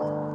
you.